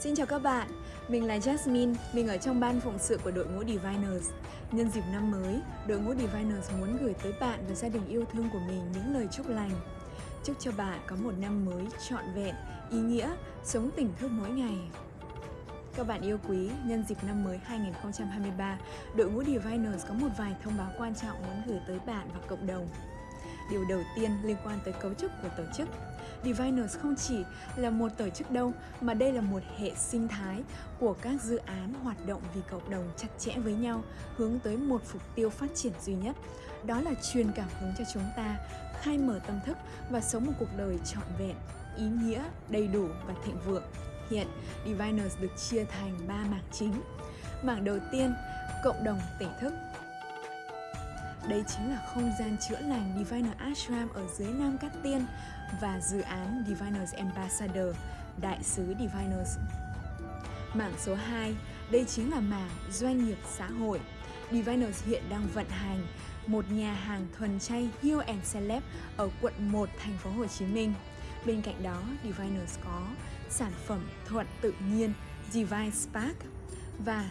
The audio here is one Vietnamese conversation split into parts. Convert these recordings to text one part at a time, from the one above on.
Xin chào các bạn, mình là Jasmine, mình ở trong ban phụng sự của đội ngũ Diviners. Nhân dịp năm mới, đội ngũ Diviners muốn gửi tới bạn và gia đình yêu thương của mình những lời chúc lành. Chúc cho bạn có một năm mới trọn vẹn, ý nghĩa, sống tỉnh thức mỗi ngày. Các bạn yêu quý, nhân dịp năm mới 2023, đội ngũ Diviners có một vài thông báo quan trọng muốn gửi tới bạn và cộng đồng. Điều đầu tiên liên quan tới cấu trúc của tổ chức. Diviners không chỉ là một tổ chức đâu, mà đây là một hệ sinh thái của các dự án hoạt động vì cộng đồng chặt chẽ với nhau, hướng tới một mục tiêu phát triển duy nhất. Đó là truyền cảm hứng cho chúng ta khai mở tâm thức và sống một cuộc đời trọn vẹn, ý nghĩa, đầy đủ và thịnh vượng. Hiện, Diviners được chia thành 3 mảng chính. Mảng đầu tiên, cộng đồng tỉnh thức đây chính là không gian chữa lành Diviner Ashram ở dưới Nam Cát Tiên và dự án Diviners Ambassador, Đại sứ Diviners. Mảng số 2, đây chính là mảng doanh nghiệp xã hội. Diviners hiện đang vận hành một nhà hàng thuần chay Hill and Celeb ở quận 1 thành phố Hồ Chí Minh. Bên cạnh đó, Diviners có sản phẩm thuận tự nhiên Divine Spark và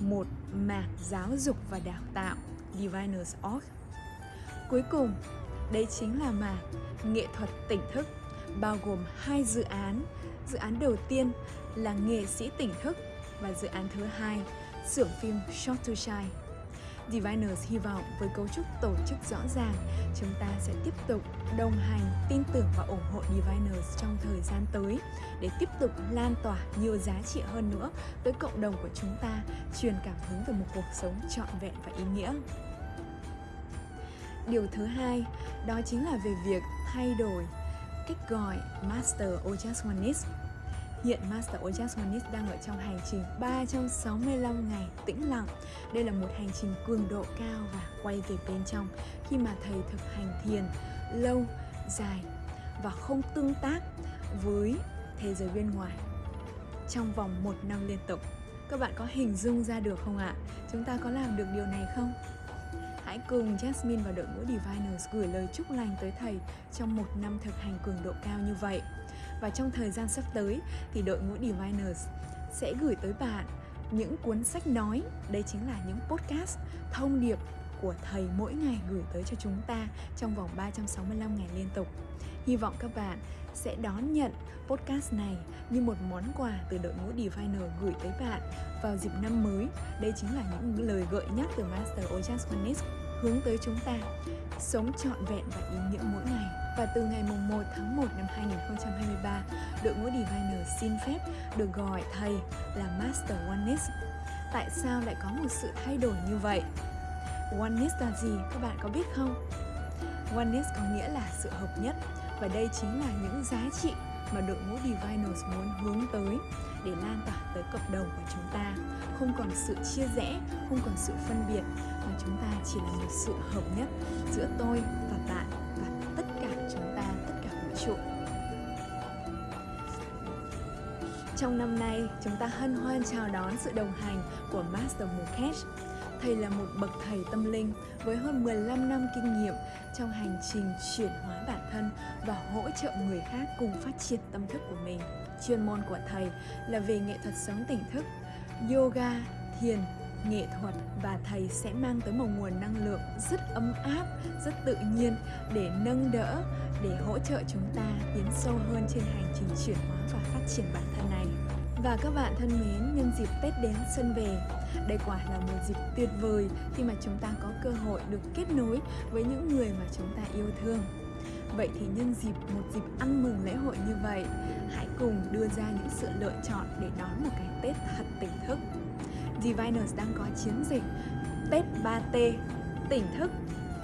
một mảng giáo dục và đào tạo Diviners Org. Cuối cùng, đây chính là mảng nghệ thuật tỉnh thức, bao gồm hai dự án. Dự án đầu tiên là nghệ sĩ tỉnh thức và dự án thứ hai, xưởng phim Short to Shine. Diviners hy vọng với cấu trúc tổ chức rõ ràng, chúng ta sẽ tiếp tục đồng hành, tin tưởng và ủng hộ Diviners trong thời gian tới để tiếp tục lan tỏa nhiều giá trị hơn nữa tới cộng đồng của chúng ta, truyền cảm hứng về một cuộc sống trọn vẹn và ý nghĩa. Điều thứ hai, đó chính là về việc thay đổi cách gọi Master Ojas Oneness Hiện Master Ojas Oneness đang ở trong hành trình 365 ngày tĩnh lặng. Đây là một hành trình cường độ cao và quay về bên trong khi mà thầy thực hành thiền lâu, dài và không tương tác với thế giới bên ngoài trong vòng một năm liên tục. Các bạn có hình dung ra được không ạ? Chúng ta có làm được điều này không? Hãy cùng Jasmine và đội ngũ Diviners gửi lời chúc lành tới thầy trong một năm thực hành cường độ cao như vậy. Và trong thời gian sắp tới thì đội ngũ Diviners sẽ gửi tới bạn những cuốn sách nói, đây chính là những podcast thông điệp của thầy mỗi ngày gửi tới cho chúng ta trong vòng 365 ngày liên tục. Hy vọng các bạn sẽ đón nhận podcast này như một món quà từ đội ngũ Diviner gửi tới bạn vào dịp năm mới. Đây chính là những lời gợi nhắc từ Master Ojas Manis hướng tới chúng ta sống trọn vẹn và ý nghĩa mỗi ngày. Và từ ngày mùng 1 tháng 1 năm 2023, đội ngũ Diviner xin phép được gọi thầy là Master Oneness. Tại sao lại có một sự thay đổi như vậy? Oneness là gì các bạn có biết không? Oneness có nghĩa là sự hợp nhất và đây chính là những giá trị mà đội ngũ Divinals muốn hướng tới để lan tỏa tới cộng đồng của chúng ta. Không còn sự chia rẽ, không còn sự phân biệt, mà chúng ta chỉ là một sự hợp nhất giữa tôi và bạn và tất cả chúng ta, tất cả vũ trụ. Trong năm nay, chúng ta hân hoan chào đón sự đồng hành của Master Mukesh. Thầy là một bậc thầy tâm linh với hơn 15 năm kinh nghiệm trong hành trình chuyển hóa bản thân và hỗ trợ người khác cùng phát triển tâm thức của mình. Chuyên môn của thầy là về nghệ thuật sống tỉnh thức, yoga, thiền, nghệ thuật và thầy sẽ mang tới một nguồn năng lượng rất ấm áp, rất tự nhiên để nâng đỡ, để hỗ trợ chúng ta tiến sâu hơn trên hành trình chuyển hóa và phát triển bản thân này. Và các bạn thân mến, nhân dịp Tết đến xuân về, đây quả là một dịp tuyệt vời khi mà chúng ta có cơ hội được kết nối với những người mà chúng ta yêu thương. Vậy thì nhân dịp một dịp ăn mừng lễ hội như vậy, hãy cùng đưa ra những sự lựa chọn để đón một cái Tết thật tỉnh thức. Diviners đang có chiến dịch Tết 3T, tỉnh thức,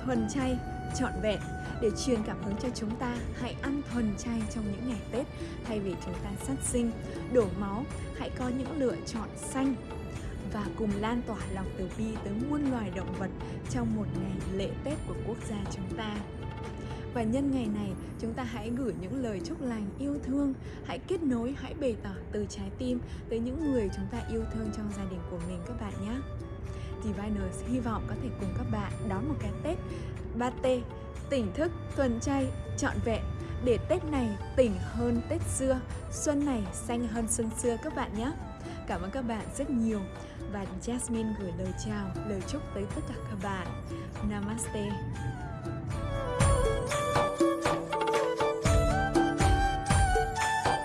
thuần chay, trọn vẹn để truyền cảm hứng cho chúng ta hãy ăn thuần chay trong những ngày Tết thay vì chúng ta sát sinh, đổ máu, hãy có những lựa chọn xanh và cùng lan tỏa lòng từ bi tới muôn loài động vật trong một ngày lễ Tết của quốc gia chúng ta. Và nhân ngày này, chúng ta hãy gửi những lời chúc lành, yêu thương, hãy kết nối, hãy bày tỏ từ trái tim tới những người chúng ta yêu thương trong gia đình của mình các bạn nhé. Diviners hy vọng có thể cùng các bạn đón một cái Tết 3T tỉnh thức, thuần chay, trọn vẹn để Tết này tỉnh hơn Tết xưa, xuân này xanh hơn xuân xưa các bạn nhé. Cảm ơn các bạn rất nhiều và Jasmine gửi lời chào, lời chúc tới tất cả các bạn. Namaste.